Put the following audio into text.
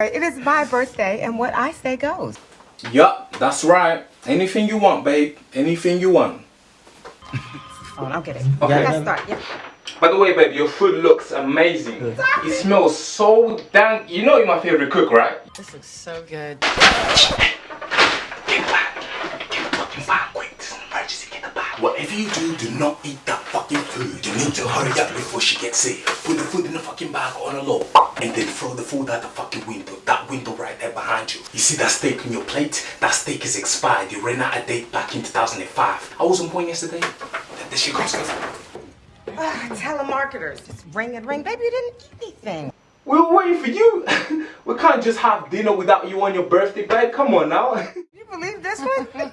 It is my birthday, and what I say goes. Yup, that's right. Anything you want, babe. Anything you want. Oh, I'll get it. Okay. Let's start. Yeah. By the way, babe, your food looks amazing. It smells so dang. You know you're my favorite cook, right? This looks so good. Get back. Get fucking bag quick. This is an emergency. Get the bag. Whatever you do, do not eat that fucking food. You need to hurry up before she gets sick. Put the food in the fucking bag on the low. And then throw the food out the fucking window. That window right there behind you. You see that steak on your plate? That steak is expired. You ran out of date back in 2005. I was on point yesterday. That shit cost us. Ah, telemarketers. Just ring and ring. Baby, you didn't eat anything. We were waiting for you. we can't just have dinner without you on your birthday, babe. Come on now. You believe this one?